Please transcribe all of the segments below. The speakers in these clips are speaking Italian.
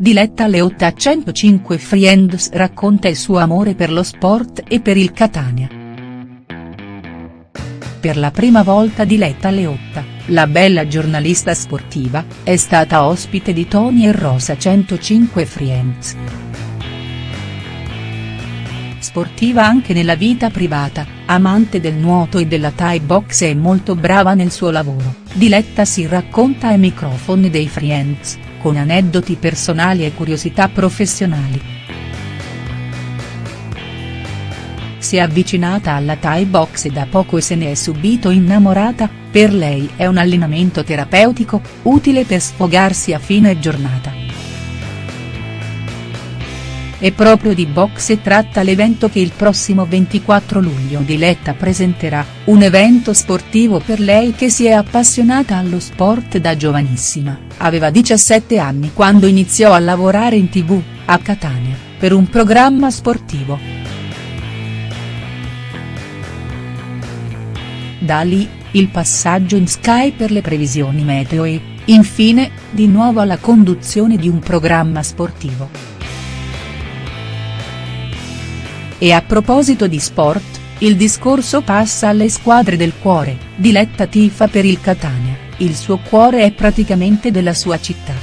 Diletta Leotta a 105 Friends racconta il suo amore per lo sport e per il Catania. Per la prima volta Diletta Leotta, la bella giornalista sportiva, è stata ospite di Tony e Rosa 105 Friends. Sportiva anche nella vita privata, amante del nuoto e della Thai box e molto brava nel suo lavoro, Diletta si racconta ai microfoni dei Friends con aneddoti personali e curiosità professionali. Si è avvicinata alla Thai box e da poco se ne è subito innamorata, per lei è un allenamento terapeutico, utile per sfogarsi a fine giornata. E proprio di boxe tratta l'evento che il prossimo 24 luglio Diletta presenterà, un evento sportivo per lei che si è appassionata allo sport da giovanissima, aveva 17 anni quando iniziò a lavorare in tv, a Catania, per un programma sportivo. Da lì, il passaggio in Sky per le previsioni meteo e, infine, di nuovo alla conduzione di un programma sportivo. E a proposito di sport, il discorso passa alle squadre del cuore, Diletta tifa per il Catania, il suo cuore è praticamente della sua città.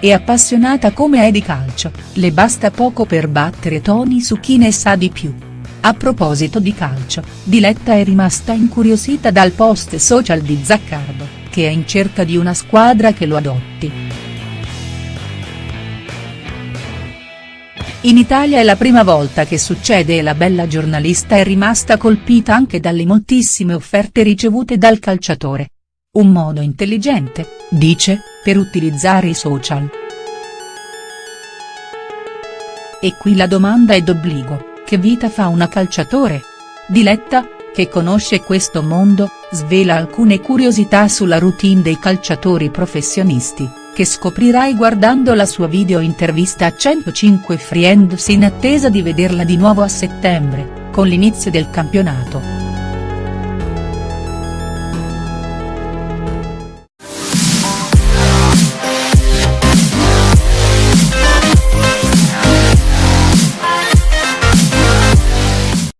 È appassionata come è di calcio, le basta poco per battere Tony su chi ne sa di più. A proposito di calcio, Diletta è rimasta incuriosita dal post social di Zaccardo, che è in cerca di una squadra che lo adotti. In Italia è la prima volta che succede e la bella giornalista è rimasta colpita anche dalle moltissime offerte ricevute dal calciatore. Un modo intelligente, dice, per utilizzare i social. E qui la domanda è d'obbligo, che vita fa una calciatore? Diletta, che conosce questo mondo, svela alcune curiosità sulla routine dei calciatori professionisti che scoprirai guardando la sua video intervista a 105 Friends in attesa di vederla di nuovo a settembre, con l'inizio del campionato.